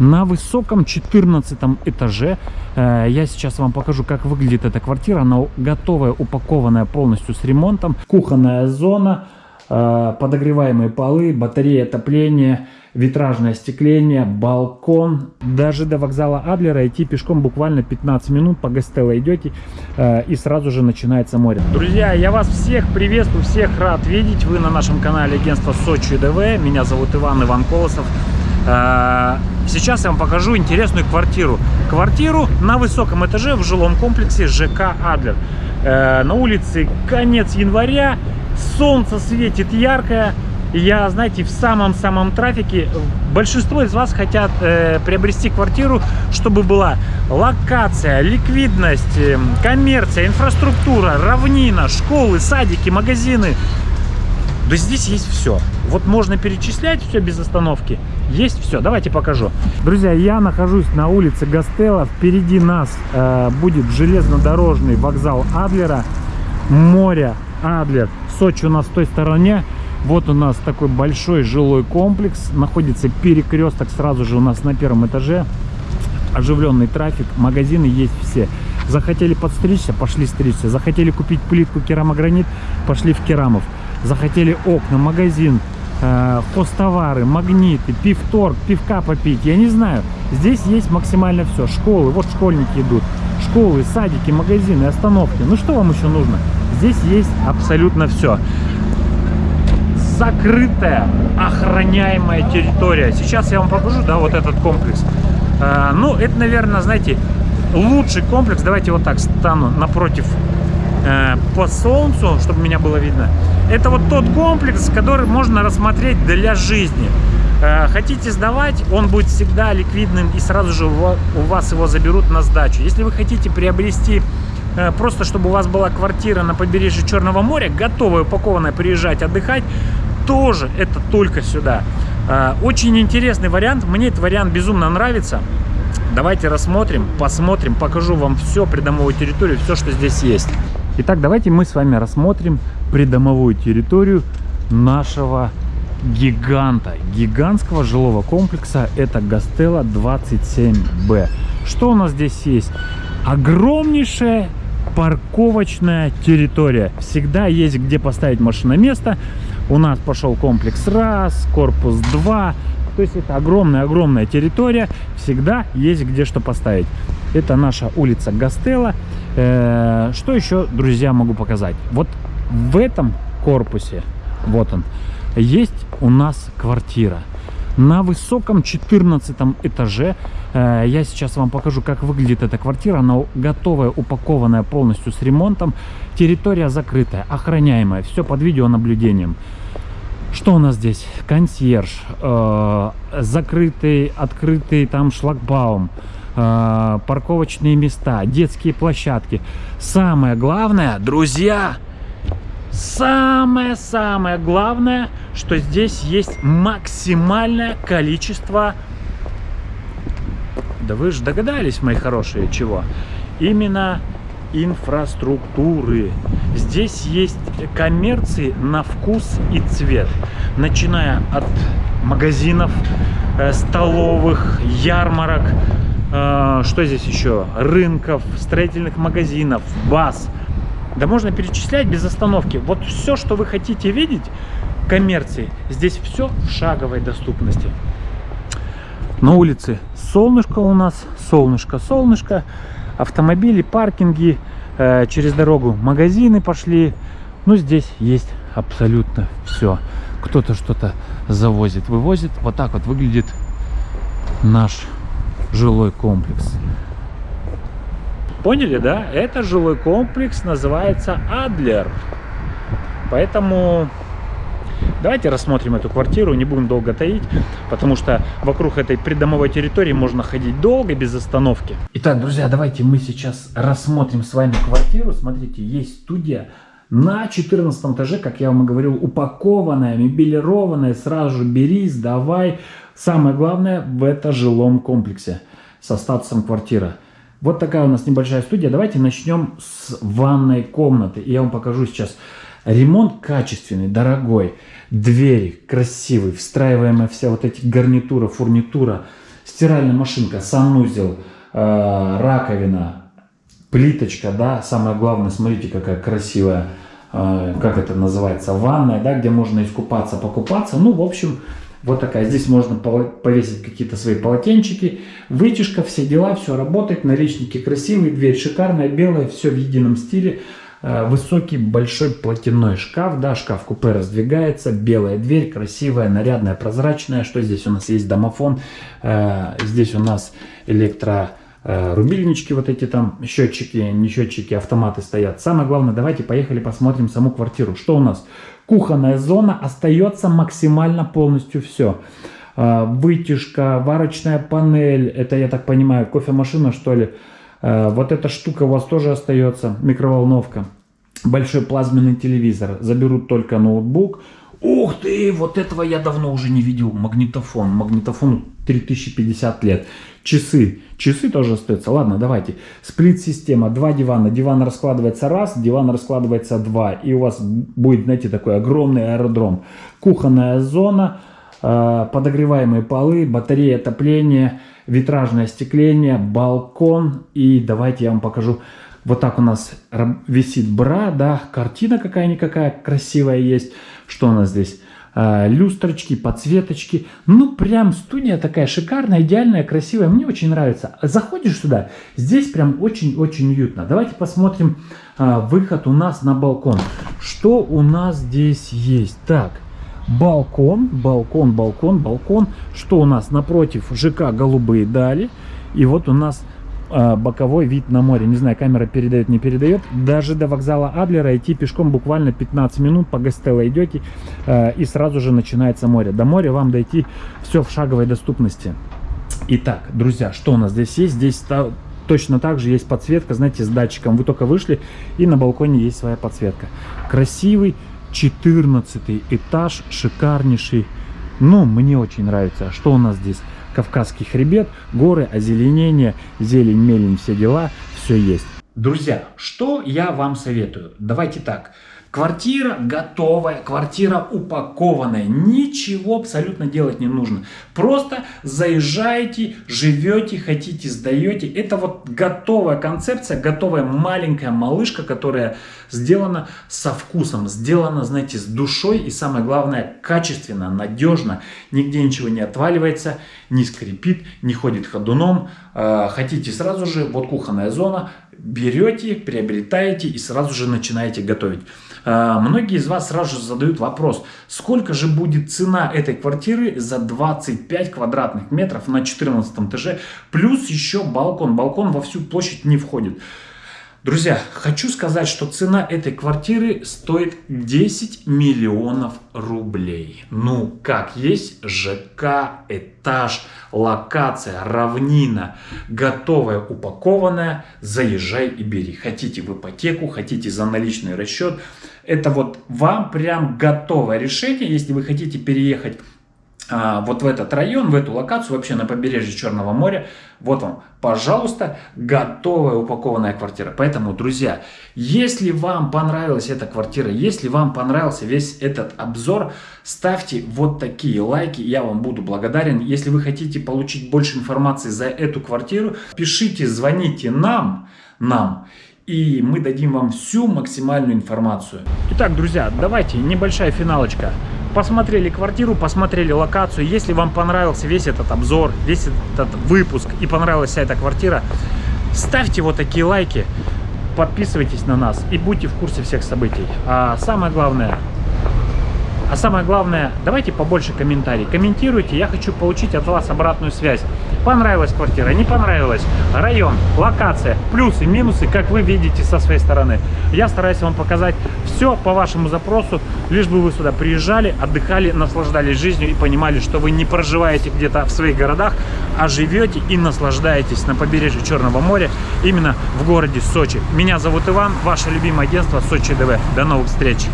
На высоком 14 этаже э, я сейчас вам покажу, как выглядит эта квартира. Она готовая, упакованная полностью с ремонтом. Кухонная зона, э, подогреваемые полы, батарея отопления, витражное остекление, балкон. Даже до вокзала Адлера идти пешком буквально 15 минут. По Гастелло идете э, и сразу же начинается море. Друзья, я вас всех приветствую, всех рад видеть. Вы на нашем канале агентства Сочи ДВ. Меня зовут Иван Иван Колосов. Э, сейчас я вам покажу интересную квартиру. Квартиру на высоком этаже в жилом комплексе ЖК Адлер. Э, на улице конец января, солнце светит яркое. Я, знаете, в самом-самом трафике. Большинство из вас хотят э, приобрести квартиру, чтобы была локация, ликвидность, э, коммерция, инфраструктура, равнина, школы, садики, магазины. Да здесь есть все. Вот можно перечислять все без остановки. Есть все. Давайте покажу. Друзья, я нахожусь на улице Гастелла. Впереди нас э, будет железнодорожный вокзал Адлера. Море Адлер. Сочи у нас в той стороне. Вот у нас такой большой жилой комплекс. Находится перекресток сразу же у нас на первом этаже. Оживленный трафик. Магазины есть все. Захотели подстричься, пошли стричься. Захотели купить плитку керамогранит, пошли в керамов. Захотели окна, магазин, э, хостовары, магниты, пивторг, пивка попить. Я не знаю. Здесь есть максимально все. Школы, вот школьники идут. Школы, садики, магазины, остановки. Ну что вам еще нужно? Здесь есть абсолютно все закрытая, охраняемая территория. Сейчас я вам покажу, да, вот этот комплекс. Э, ну, это, наверное, знаете, лучший комплекс. Давайте вот так стану напротив э, по солнцу, чтобы меня было видно. Это вот тот комплекс, который можно рассмотреть для жизни. Э, хотите сдавать, он будет всегда ликвидным и сразу же у вас его заберут на сдачу. Если вы хотите приобрести э, просто, чтобы у вас была квартира на побережье Черного моря, готовая, упакованная, приезжать отдыхать, тоже это только сюда. Э, очень интересный вариант, мне этот вариант безумно нравится. Давайте рассмотрим, посмотрим, покажу вам все, придомовую территорию, все, что здесь есть. Итак, давайте мы с вами рассмотрим придомовую территорию нашего гиганта, гигантского жилого комплекса. Это Гастелла 27Б. Что у нас здесь есть? Огромнейшая парковочная территория. Всегда есть где поставить машиноместо. У нас пошел комплекс раз, корпус 2. То есть это огромная-огромная территория. Всегда есть где что поставить. Это наша улица Гастелла. Э, что еще, друзья, могу показать? Вот в этом корпусе, вот он, есть у нас квартира. На высоком 14 этаже э, я сейчас вам покажу, как выглядит эта квартира. Она готовая, упакованная полностью с ремонтом. Территория закрытая, охраняемая, все под видеонаблюдением. Что у нас здесь? Консьерж, э, закрытый, открытый там шлагбаум, э, парковочные места, детские площадки. Самое главное, друзья, самое-самое главное, что здесь есть максимальное количество... Да вы же догадались, мои хорошие, чего? Именно инфраструктуры. Здесь есть коммерции на вкус и цвет. Начиная от магазинов, э, столовых, ярмарок, что здесь еще? Рынков, строительных магазинов, баз. Да можно перечислять без остановки. Вот все, что вы хотите видеть, коммерции, здесь все в шаговой доступности. На улице солнышко у нас, солнышко, солнышко автомобили, паркинги, э, через дорогу магазины пошли. Ну, здесь есть абсолютно все. Кто-то что-то завозит, вывозит. Вот так вот выглядит наш жилой комплекс. Поняли, да? Это жилой комплекс называется Адлер. Поэтому Давайте рассмотрим эту квартиру, не будем долго таить, потому что вокруг этой придомовой территории можно ходить долго, без остановки. Итак, друзья, давайте мы сейчас рассмотрим с вами квартиру. Смотрите, есть студия на 14 этаже, как я вам и говорил, упакованная, мебелированная, сразу же бери, сдавай. Самое главное в это жилом комплексе со статусом квартира. Вот такая у нас небольшая студия. Давайте начнем с ванной комнаты. Я вам покажу сейчас Ремонт качественный, дорогой. Двери красивые, встраиваемая вся вот эти гарнитура, фурнитура, стиральная машинка, санузел, э, раковина, плиточка, да, самое главное, смотрите, какая красивая, э, как это называется, ванная, да, где можно искупаться, покупаться, ну, в общем, вот такая. Здесь можно повесить какие-то свои полотенчики. Вытяжка, все дела, все работает. Наличники красивые, дверь шикарная, белая, все в едином стиле. Э, высокий большой платяной шкаф, да, шкаф-купе раздвигается, белая дверь, красивая, нарядная, прозрачная. Что здесь у нас есть? Домофон. Э, здесь у нас электро рубильнички, вот эти там счетчики, не счетчики, автоматы стоят. Самое главное, давайте поехали посмотрим саму квартиру. Что у нас? Кухонная зона остается максимально полностью все. А, вытяжка, варочная панель, это, я так понимаю, кофемашина, что ли. А, вот эта штука у вас тоже остается, микроволновка. Большой плазменный телевизор. Заберут только ноутбук. Ух ты, вот этого я давно уже не видел. Магнитофон. Магнитофон 3050 лет. Часы. Часы тоже остаются. Ладно, давайте. Сплит-система. Два дивана. Диван раскладывается раз, диван раскладывается два. И у вас будет, знаете, такой огромный аэродром. Кухонная зона, э, подогреваемые полы, батарея отопления, витражное остекление, балкон. И давайте я вам покажу. Вот так у нас висит бра, да, картина какая-никакая красивая есть. Что у нас здесь? Э, люстрочки, подсветочки. Ну, прям студия такая шикарная, идеальная, красивая. Мне очень нравится. Заходишь сюда, здесь прям очень-очень уютно. Давайте посмотрим э, выход у нас на балкон. Что у нас здесь есть? Так, балкон, балкон, балкон, балкон. Что у нас напротив ЖК «Голубые дали». И вот у нас а, боковой вид на море. Не знаю, камера передает, не передает. Даже до вокзала Адлера идти пешком буквально 15 минут. По Гастелло идете э, и сразу же начинается море. До моря вам дойти все в шаговой доступности. Итак, друзья, что у нас здесь есть? Здесь точно так же есть подсветка, знаете, с датчиком. Вы только вышли и на балконе есть своя подсветка. Красивый 14 этаж, шикарнейший. Ну, мне очень нравится. Что у нас здесь? Кавказский хребет, горы, озеленение, зелень, мелень, все дела, все есть. Друзья, что я вам советую? Давайте так. Квартира готовая, квартира упакованная, ничего абсолютно делать не нужно. Просто заезжаете, живете, хотите, сдаете. Это вот готовая концепция, готовая маленькая малышка, которая сделана со вкусом, сделана, знаете, с душой и самое главное, качественно, надежно. Нигде ничего не отваливается, не скрипит, не ходит ходуном. А, хотите сразу же, вот кухонная зона, берете, приобретаете и сразу же начинаете готовить. А, многие из вас сразу же задают вопрос, сколько же будет цена этой квартиры за 25 квадратных метров на 14 этаже, плюс еще балкон. Балкон во всю площадь не входит. Друзья, хочу сказать, что цена этой квартиры стоит 10 миллионов рублей. Ну, как есть ЖК, этаж, локация, равнина, готовая, упакованная, заезжай и бери. Хотите в ипотеку, хотите за наличный расчет. Это вот вам прям готовое решение, если вы хотите переехать вот в этот район, в эту локацию, вообще на побережье Черного моря, вот вам, пожалуйста, готовая упакованная квартира. Поэтому, друзья, если вам понравилась эта квартира, если вам понравился весь этот обзор, ставьте вот такие лайки, я вам буду благодарен. Если вы хотите получить больше информации за эту квартиру, пишите, звоните нам, нам, и мы дадим вам всю максимальную информацию. Итак, друзья, давайте небольшая финалочка посмотрели квартиру, посмотрели локацию. Если вам понравился весь этот обзор, весь этот выпуск и понравилась вся эта квартира, ставьте вот такие лайки, подписывайтесь на нас и будьте в курсе всех событий. А самое главное, а самое главное, давайте побольше комментариев. Комментируйте, я хочу получить от вас обратную связь. Понравилась квартира, не понравилась, район, локация, плюсы, минусы, как вы видите со своей стороны. Я стараюсь вам показать все по вашему запросу, лишь бы вы сюда приезжали, отдыхали, наслаждались жизнью и понимали, что вы не проживаете где-то в своих городах, а живете и наслаждаетесь на побережье Черного моря, именно в городе Сочи. Меня зовут Иван, ваше любимое агентство Сочи ДВ. До новых встреч!